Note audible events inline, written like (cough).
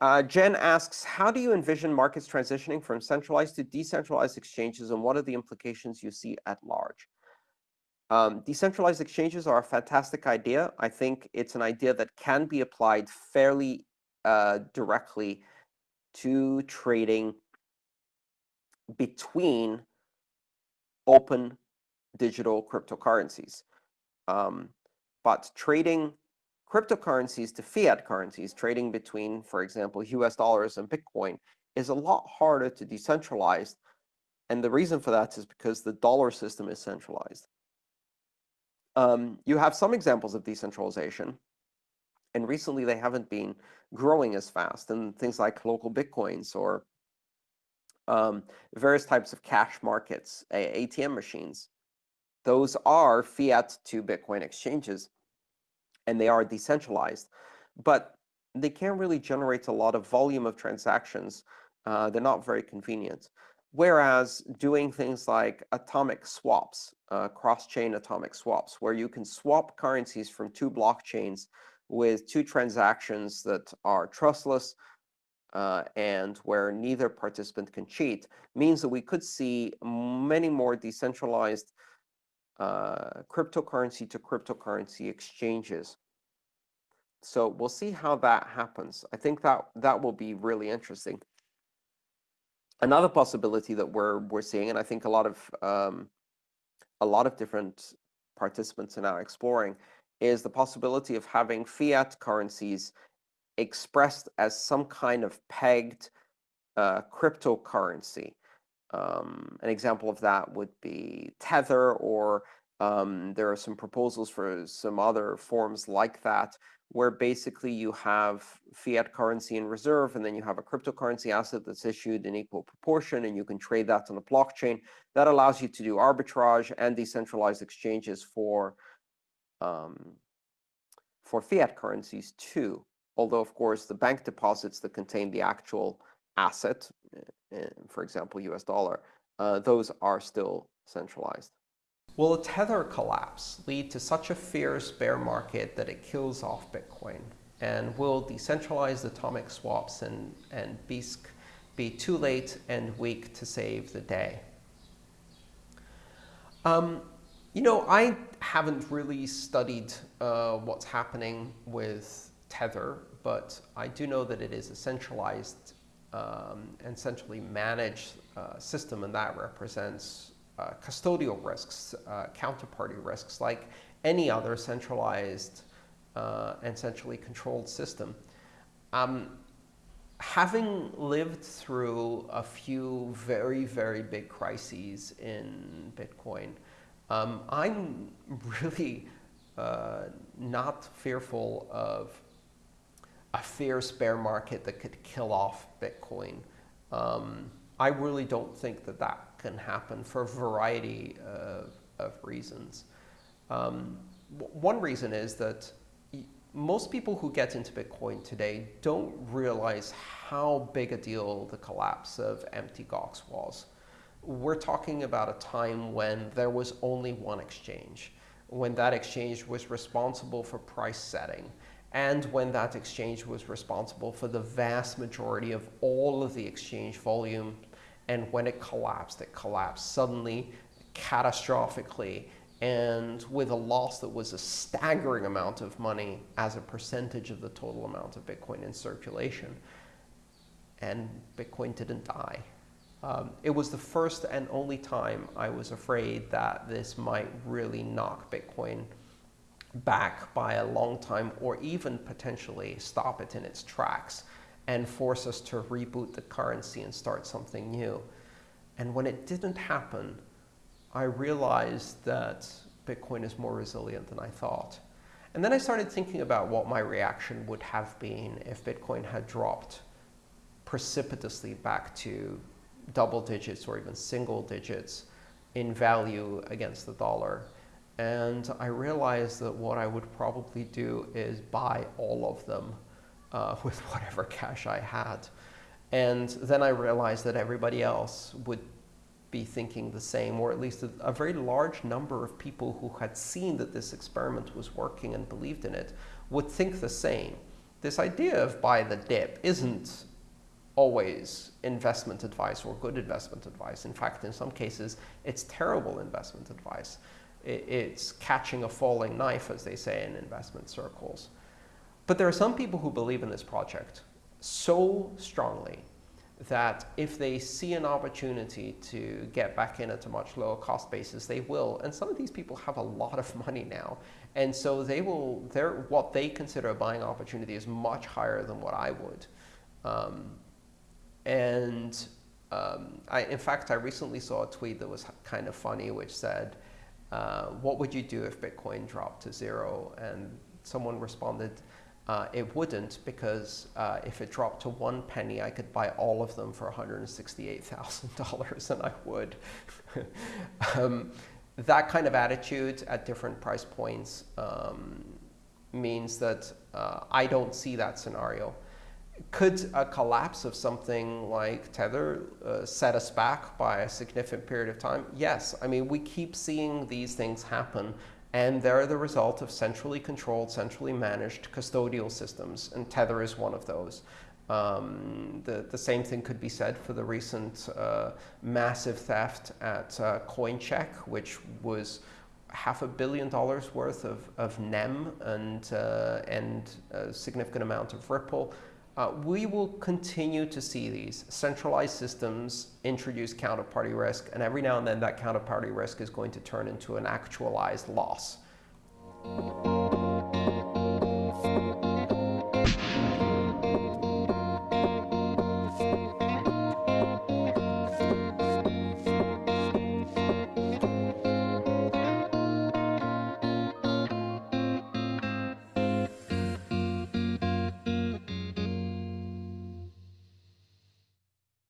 Uh, Jen asks, how do you envision markets transitioning from centralized to decentralized exchanges, and what are the implications you see at large? Um, decentralized exchanges are a fantastic idea. I think it's an idea that can be applied fairly uh, directly to trading between open digital cryptocurrencies. Um, but trading cryptocurrencies to fiat currencies, trading between, for example, US dollars and Bitcoin, is a lot harder to decentralize. And the reason for that is because the dollar system is centralized. Um, you have some examples of decentralization. And recently, they haven't been growing as fast. And things like LocalBitcoins or um, various types of cash markets, ATM machines, those are fiat to Bitcoin exchanges and they are decentralized. But they can't really generate a lot of volume of transactions. Uh, they're not very convenient. Whereas doing things like atomic swaps, uh, cross-chain atomic swaps, where you can swap currencies from two blockchains with two transactions that are trustless uh, and where neither participant can cheat, means that we could see many more decentralized uh, cryptocurrency to cryptocurrency exchanges. So we'll see how that happens. I think that that will be really interesting. Another possibility that we're we're seeing, and I think a lot of um, a lot of different participants are now exploring, is the possibility of having fiat currencies expressed as some kind of pegged uh, cryptocurrency. Um, an example of that would be Tether, or um, there are some proposals for some other forms like that, where basically you have fiat currency in reserve, and then you have a cryptocurrency asset that's issued in equal proportion, and you can trade that on a blockchain. That allows you to do arbitrage and decentralized exchanges for um, for fiat currencies too. Although, of course, the bank deposits that contain the actual asset, uh, for example, US dollar, uh, those are still centralized. Will a Tether collapse lead to such a fierce bear market that it kills off Bitcoin? And will decentralized atomic swaps and, and Bisq be too late and weak to save the day? Um, you know, I haven't really studied uh, what's happening with Tether, but I do know that it is a centralized um, and centrally managed uh, system, and that represents uh, custodial risks, uh, counterparty risks, like any other centralized uh, and centrally controlled system. Um, having lived through a few very, very big crises in Bitcoin, um, I'm really uh, not fearful of a fierce bear market that could kill off Bitcoin. Um, I really don't think that that can happen for a variety of, of reasons. Um, one reason is that most people who get into Bitcoin today don't realize how big a deal the collapse of Mt. Gox was. We're talking about a time when there was only one exchange, when that exchange was responsible for price setting, and when that exchange was responsible for the vast majority of all of the exchange volume. And when it collapsed, it collapsed suddenly, catastrophically, and with a loss that was a staggering amount of money as a percentage of the total amount of Bitcoin in circulation. And Bitcoin didn't die. Um, it was the first and only time I was afraid that this might really knock Bitcoin back by a long time or even potentially stop it in its tracks and force us to reboot the currency and start something new. And when it didn't happen, I realized that Bitcoin is more resilient than I thought. And then I started thinking about what my reaction would have been if Bitcoin had dropped precipitously back to double digits or even single digits in value against the dollar. And I realized that what I would probably do is buy all of them uh, (laughs) with whatever cash I had. And then I realized that everybody else would be thinking the same, or at least a, a, very large number of people who had seen that this experiment was working and believed in it would think the same. this idea of buy the dip isn't always investment advice or good investment advice. In fact, in some cases, it's terrible investment advice. It's catching a falling knife, as they say in investment circles. But there are some people who believe in this project so strongly that if they see an opportunity to get back in at a much lower cost basis, they will. And some of these people have a lot of (laughs) money now. And so they will, what they consider a buying opportunity is much higher than what I would. Um, and um, I, in fact, I recently saw a tweet that was kind of funny, which said, uh, what would you do if Bitcoin dropped to zero? And someone responded, uh, it wouldn't because uh, if it dropped to one penny, I could buy all of them for $168,000 (laughs) and I would. (laughs) um, that kind of attitude at different price points um, means that uh, I don't see that scenario. Could a collapse of something like Tether uh, set us back by a significant period of time? Yes. I mean, we keep seeing these things happen and they're the result of centrally controlled, centrally managed custodial systems, and Tether is one of those. Um, the, the same thing could be said for the recent uh, massive theft at uh, Coincheck, which was half a billion dollars worth of, of NEM and, uh, and a significant amount of Ripple. Uh, we will continue to see these centralized systems introduce counterparty risk, and every now and then that counterparty risk is going to turn into an actualized loss.